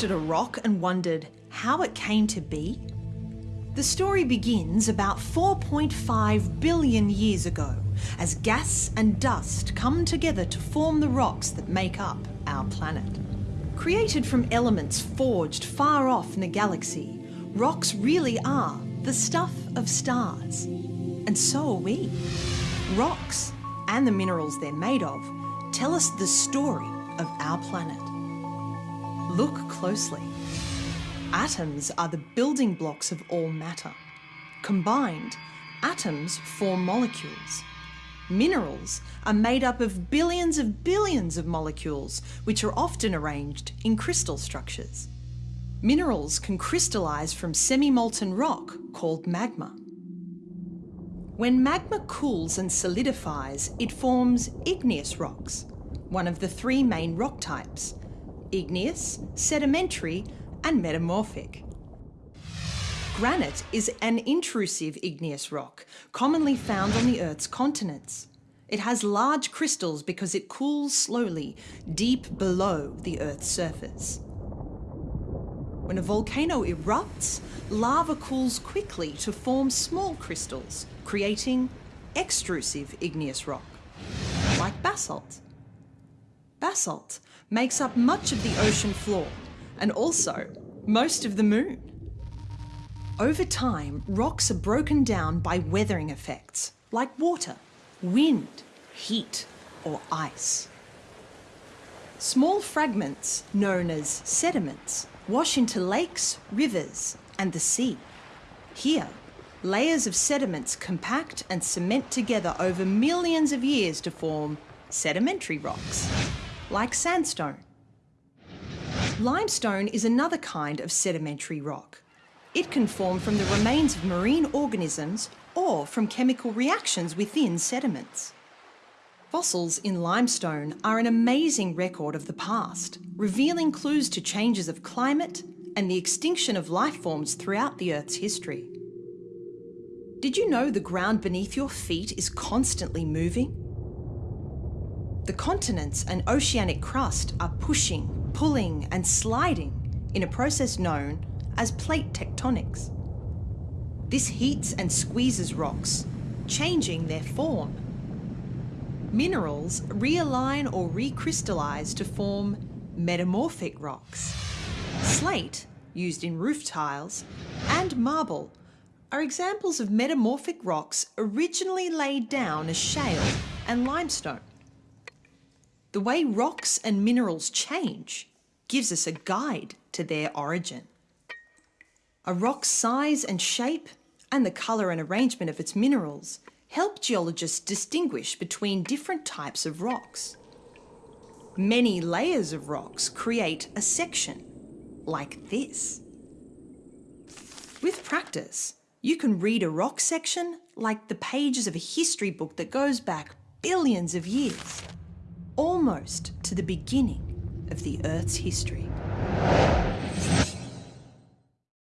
looked at a rock and wondered how it came to be? The story begins about 4.5 billion years ago as gas and dust come together to form the rocks that make up our planet. Created from elements forged far off in a galaxy, rocks really are the stuff of stars. And so are we. Rocks, and the minerals they're made of, tell us the story of our planet. Look closely. Atoms are the building blocks of all matter. Combined, atoms form molecules. Minerals are made up of billions of billions of molecules, which are often arranged in crystal structures. Minerals can crystallise from semi-molten rock called magma. When magma cools and solidifies, it forms igneous rocks, one of the three main rock types, igneous, sedimentary and metamorphic. Granite is an intrusive igneous rock, commonly found on the Earth's continents. It has large crystals because it cools slowly, deep below the Earth's surface. When a volcano erupts, lava cools quickly to form small crystals, creating extrusive igneous rock, like basalt. Basalt makes up much of the ocean floor and also most of the moon. Over time, rocks are broken down by weathering effects, like water, wind, heat, or ice. Small fragments, known as sediments, wash into lakes, rivers, and the sea. Here, layers of sediments compact and cement together over millions of years to form sedimentary rocks, like sandstone. Limestone is another kind of sedimentary rock. It can form from the remains of marine organisms or from chemical reactions within sediments. Fossils in limestone are an amazing record of the past, revealing clues to changes of climate and the extinction of life forms throughout the Earth's history. Did you know the ground beneath your feet is constantly moving? The continents and oceanic crust are pushing, pulling and sliding in a process known as plate tectonics. This heats and squeezes rocks, changing their form Minerals realign or recrystallize to form metamorphic rocks. Slate, used in roof tiles, and marble are examples of metamorphic rocks originally laid down as shale and limestone. The way rocks and minerals change gives us a guide to their origin. A rock's size and shape and the colour and arrangement of its minerals help geologists distinguish between different types of rocks. Many layers of rocks create a section, like this. With practice, you can read a rock section like the pages of a history book that goes back billions of years, almost to the beginning of the Earth's history.